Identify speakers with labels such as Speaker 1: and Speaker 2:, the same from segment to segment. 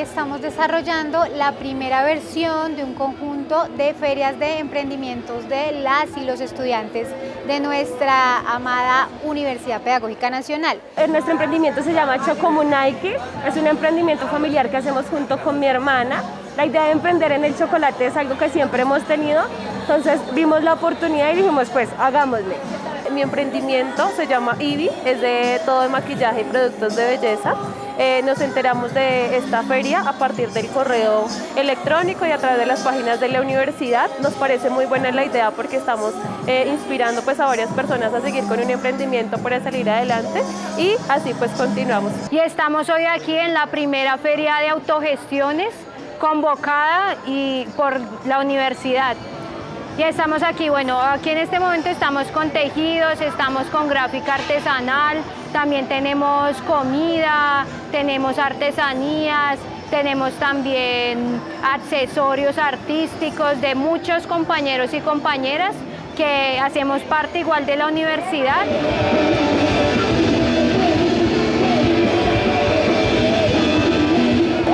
Speaker 1: estamos desarrollando la primera versión de un conjunto de ferias de emprendimientos de las y los estudiantes de nuestra amada Universidad Pedagógica Nacional.
Speaker 2: Nuestro emprendimiento se llama Chocomunaiki, es un emprendimiento familiar que hacemos junto con mi hermana. La idea de emprender en el chocolate es algo que siempre hemos tenido, entonces vimos la oportunidad y dijimos pues hagámosle. Mi emprendimiento se llama IBI, es de todo de maquillaje y productos de belleza. Eh, nos enteramos de esta feria a partir del correo electrónico y a través de las páginas de la universidad. Nos parece muy buena la idea porque estamos eh, inspirando pues, a varias personas a seguir con un emprendimiento para salir adelante y así pues continuamos.
Speaker 3: Y estamos hoy aquí en la primera feria de autogestiones convocada y por la universidad. Estamos aquí, bueno, aquí en este momento estamos con tejidos, estamos con gráfica artesanal, también tenemos comida, tenemos artesanías, tenemos también accesorios artísticos de muchos compañeros y compañeras que hacemos parte igual de la universidad.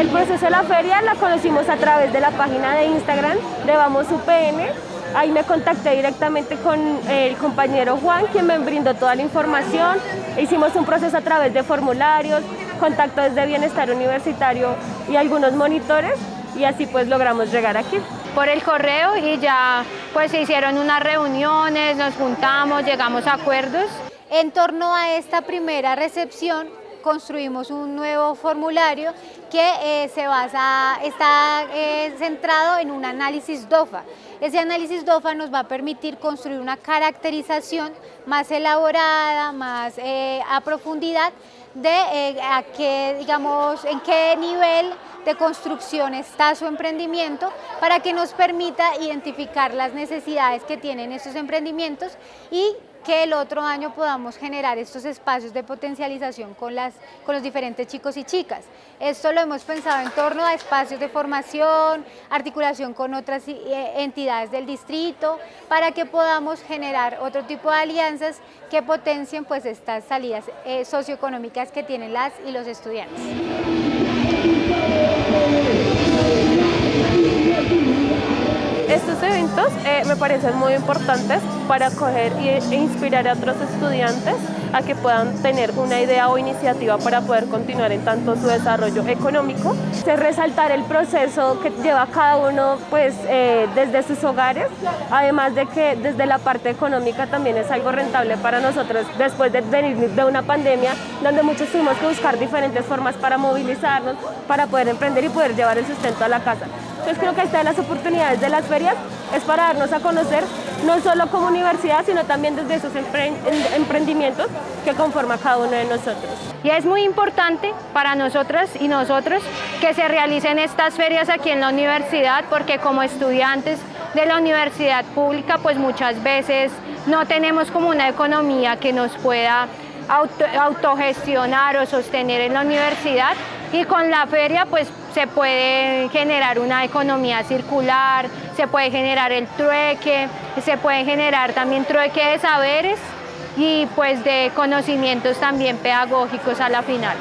Speaker 2: El proceso de la feria la conocimos a través de la página de Instagram de Vamos UPN Ahí me contacté directamente con el compañero Juan, quien me brindó toda la información. Hicimos un proceso a través de formularios, contacto desde Bienestar Universitario y algunos monitores y así pues logramos llegar aquí.
Speaker 3: Por el correo y ya pues se hicieron unas reuniones, nos juntamos, llegamos a acuerdos.
Speaker 1: En torno a esta primera recepción construimos un nuevo formulario que eh, se basa, está eh, centrado en un análisis DOFA. Ese análisis DOFA nos va a permitir construir una caracterización más elaborada, más eh, a profundidad de a qué, digamos, en qué nivel de construcción está su emprendimiento para que nos permita identificar las necesidades que tienen esos emprendimientos y que el otro año podamos generar estos espacios de potencialización con, las, con los diferentes chicos y chicas. Esto lo hemos pensado en torno a espacios de formación, articulación con otras eh, entidades del distrito, para que podamos generar otro tipo de alianzas que potencien pues, estas salidas eh, socioeconómicas que tienen las y los estudiantes.
Speaker 2: Eh, me parecen muy importantes para acoger e inspirar a otros estudiantes a que puedan tener una idea o iniciativa para poder continuar en tanto su desarrollo económico. Se resaltar el proceso que lleva cada uno pues, eh, desde sus hogares, además de que desde la parte económica también es algo rentable para nosotros después de venir de una pandemia donde muchos tuvimos que buscar diferentes formas para movilizarnos, para poder emprender y poder llevar el sustento a la casa. Entonces creo que esta de las oportunidades de las ferias es para darnos a conocer no solo como universidad, sino también desde esos emprendimientos que conforma cada uno de nosotros.
Speaker 3: Y es muy importante para nosotras y nosotros que se realicen estas ferias aquí en la universidad, porque como estudiantes de la universidad pública, pues muchas veces no tenemos como una economía que nos pueda autogestionar o sostener en la universidad y con la feria pues se puede generar una economía circular, se puede generar el trueque, se puede generar también trueque de saberes y pues de conocimientos también pedagógicos a la final.